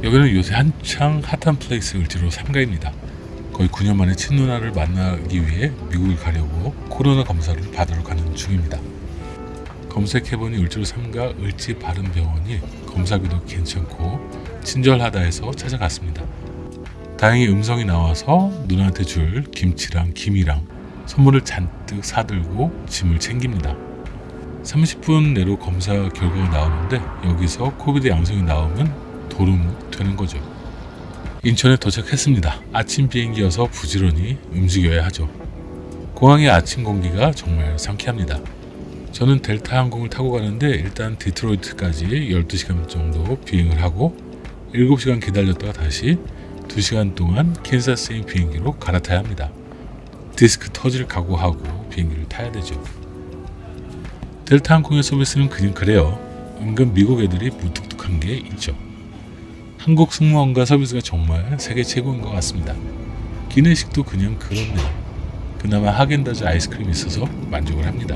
여기는 요새 한창 핫한 플레이스 을지로 3가입니다. 거의 9년 만에 친누나를 만나기 위해 미국을 가려고 코로나 검사를 받으러 가는 중입니다. 검색해보니 을지로 3가 을지 바른병원이 검사비도 괜찮고 친절하다 해서 찾아갔습니다. 다행히 음성이 나와서 누나한테 줄 김치랑 김이랑 선물을 잔뜩 사들고 짐을 챙깁니다. 30분 내로 검사 결과가 나오는데 여기서 COVID 양성이 나오면 도루묵 되는 거죠. 인천에 도착했습니다. 아침 비행기여서 부지런히 움직여야 하죠. 공항의 아침 공기가 정말 상쾌합니다. 저는 델타 항공을 타고 가는데 일단 디트로이트까지 12시간 정도 비행을 하고 7시간 기다렸다가 다시 2시간 동안 캔사스행 비행기로 갈아타야 합니다. 디스크 터질 각오하고 비행기를 타야 되죠. 델타 항공의 서비스는 그냥 그래요. 은근 미국 애들이 무뚝뚝한 게 있죠. 한국 승무원과 서비스가 정말 세계 최고인 것 같습니다. 기내식도 그냥 그렇네요. 그나마 하겐다즈 아이스크림이 있어서 만족을 합니다.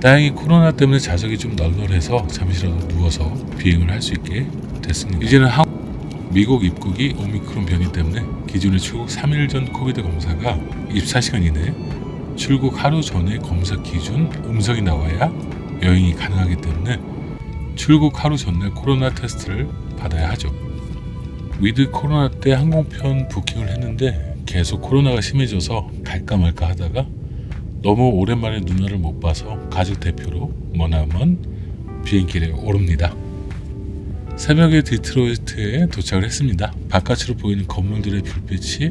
다행히 코로나 때문에 좌석이 좀 널널해서 잠시라도 누워서 비행을 할 수 있게 됐습니다. 이제는 한 미국 입국이 오미크론 변이 때문에 기존의 출국 3일 전 코비드 검사가 24시간 이내 출국 하루 전에 검사 기준 음성이 나와야 여행이 가능하기 때문에 출국 하루 전날 코로나 테스트를 받아야 하죠. 위드 코로나 때 항공편 부킹을 했는데 계속 코로나가 심해져서 갈까 말까 하다가 너무 오랜만에 누나를 못 봐서 가족 대표로 머나먼 비행기에 오릅니다. 새벽에 디트로이트에 도착을 했습니다. 바깥으로 보이는 건물들의 불빛이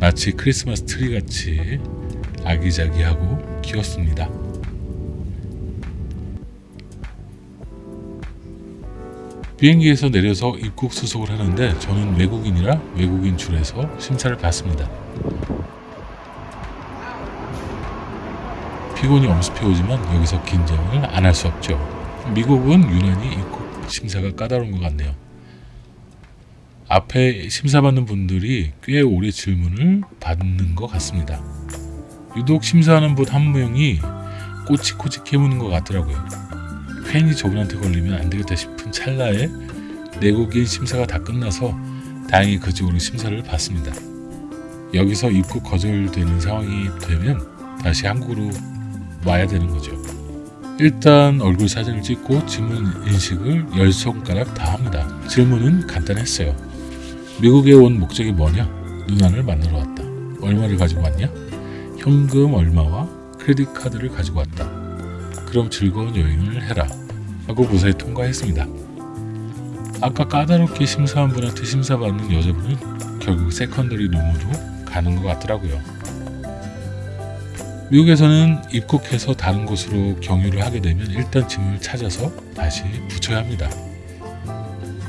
마치 크리스마스 트리 같이 아기자기하고 귀엽습니다. 비행기에서 내려서 입국 수속을 하는데 저는 외국인이라 외국인 줄에서 심사를 받습니다. 피곤이 엄습해 오지만 여기서 긴장을 안 할 수 없죠. 미국은 유난히 입국 심사가 까다로운 것 같네요. 앞에 심사받는 분들이 꽤 오래 질문을 받는 것 같습니다. 유독 심사하는 분 한 명이 꼬치꼬치 캐무는 것 같더라고요. 괜히 저분한테 걸리면 안 되겠다 싶은 찰나에 내국인 심사가 다 끝나서 다행히 그쪽으로 심사를 받습니다. 여기서 입국 거절되는 상황이 되면 다시 한국으로 와야 되는 거죠. 일단 얼굴 사진을 찍고 질문 인식을 열 손가락 다 합니다. 질문은 간단했어요. 미국에 온 목적이 뭐냐? 누나를 만나러 왔다. 얼마를 가지고 왔냐? 현금 얼마와 credit card를 가지고 왔다. 그럼 즐거운 여행을 해라. 하고 무사히 통과했습니다. 아까 까다롭게 심사한 분한테 심사받는 여자분은 결국 secondary room으로 가는 것 같더라고요. 미국에서는 입국해서 다른 곳으로 경유를 하게 되면 일단 짐을 찾아서 다시 붙여야 합니다.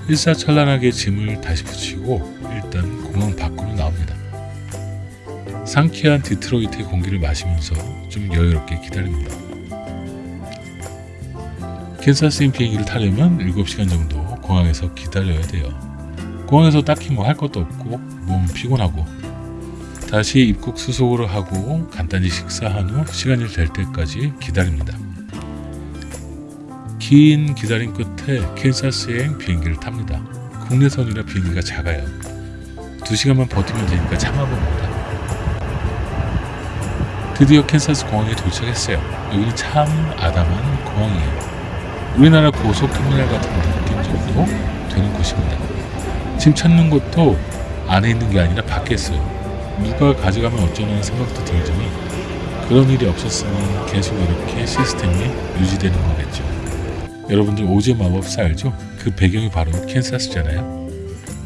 일사천란하게 짐을 다시 붙이고 일단 공항 밖으로 나옵니다. 상쾌한 디트로이트의 공기를 마시면서 좀 여유롭게 기다립니다. 캔사스행 비행기를 타려면 7시간 정도 공항에서 기다려야 돼요. 공항에서 딱히 뭐 할 것도 없고 몸 피곤하고 다시 입국 수속을 하고 간단히 식사한 후 시간이 될 때까지 기다립니다. 긴 기다림 끝에 캔사스행 비행기를 탑니다. 국내선이라 비행기가 작아요. 2시간만 버티면 되니까 참아봅니다. 드디어 캔사스 공항에 도착했어요. 여기는 참 아담한 공항이에요. 우리나라 고속터미널 같은 느낌 정도 되는 곳입니다. 짐 찾는 것도 안에 있는 게 아니라 밖에 있어요. 누가 가져가면 어쩌는 생각도 들지만 그런 일이 없었으면 계속 이렇게 시스템이 유지되는 거겠죠. 여러분들 오즈 마법사 알죠? 그 배경이 바로 캔사스잖아요.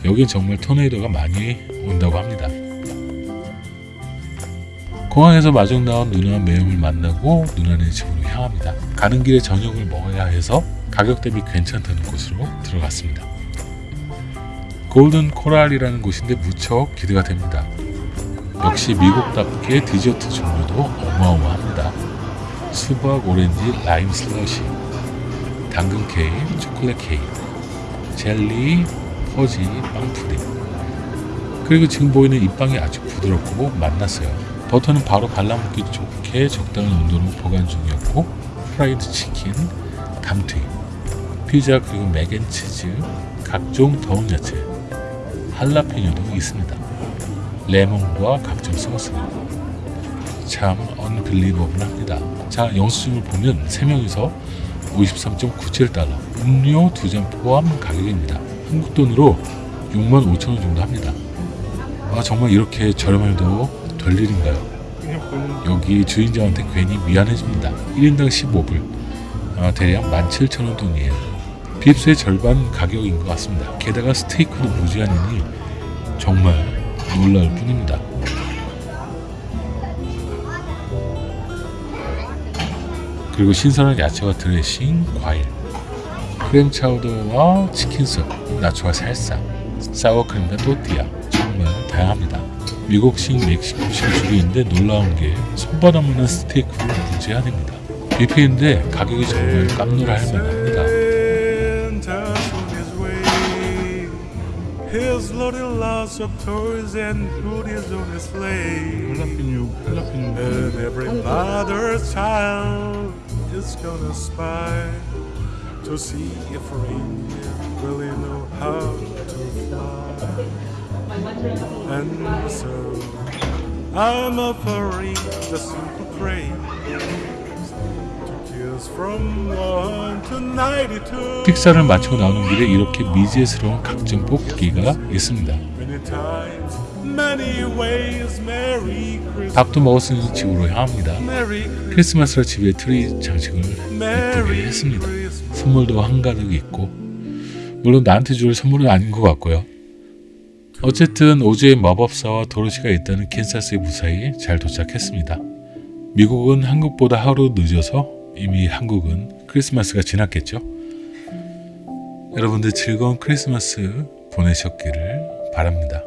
여긴 정말 토네이도가 많이 온다고 합니다. 공항에서 마중 나온 누나 매형을 만나고 누나네 집으로 향합니다. 가는 길에 저녁을 먹어야 해서 가격 대비 괜찮다는 곳으로 들어갔습니다. 골든 코랄이라는 곳인데 무척 기대가 됩니다. 역시 미국답게 디저트 종류도 어마어마합니다. 수박, 오렌지, 라임 슬러시, 당근 케이크, 초콜릿 케이크, 젤리, 퍼지, 빵 푸딩. 그리고 지금 보이는 이 빵이 아주 부드럽고 맛났어요. 버터는 바로 발라먹기 좋게 적당한 온도로 보관 중이었고 프라이드 치킨, 감튀, 피자 그리고 mac and cheese, 각종 더운 야채, 할라피뇨도 있습니다. 레몬과 각종 소스. 참 언빌리버블합니다. 자 영수증을 보면 3명이서 53.97달러, 음료 2잔 포함 가격입니다. 한국 돈으로 6만 5천 원 정도 합니다. 아 정말 이렇게 저렴해도 될 일인가요? 여기 주인장한테 괜히 미안해집니다. 1인당 15불, 아, 대략 17,000원 돈이에요. 빕스의 절반 가격인 것 같습니다. 게다가 스테이크도 무제한이니 정말 놀라울 뿐입니다. 그리고 신선한 야채와 드레싱, 과일, 크림 차우더와 치킨숲, 나초와 살사, 사워크림과 또띠아 정말 다양합니다. 미국식, 멕시코식 있는데 놀라운 게 손바닥 만한 스테이크로 무제한입니다. 뷔페인데 가격이 정말 깜놀할 만합니다. Santa's on his way. His loaded lots of toys and goodies on his sleigh. 할라피뇨, 할라피뇨. And every mother's child is gonna spy to see if reindeer really know how to fly. And so I'm offering this simple phrase to kids from 1 to 92. 식사를 마치고 나오는 길에 이렇게 미국스러운 각종 뽑기가 있습니다. 밥도 먹었으니 집으로 향합니다. 크리스마스라 집에 트리 장식을 예쁘게 했습니다. 선물도 한가득 있고 물론 나한테 줄 선물은 아닌 것 같고요. 어쨌든 오즈의 마법사와 도로시가 있다는 캔사스의 무사히 잘 도착했습니다. 미국은 한국보다 하루 늦어서 이미 한국은 크리스마스가 지났겠죠. 여러분들 즐거운 크리스마스 보내셨기를 바랍니다.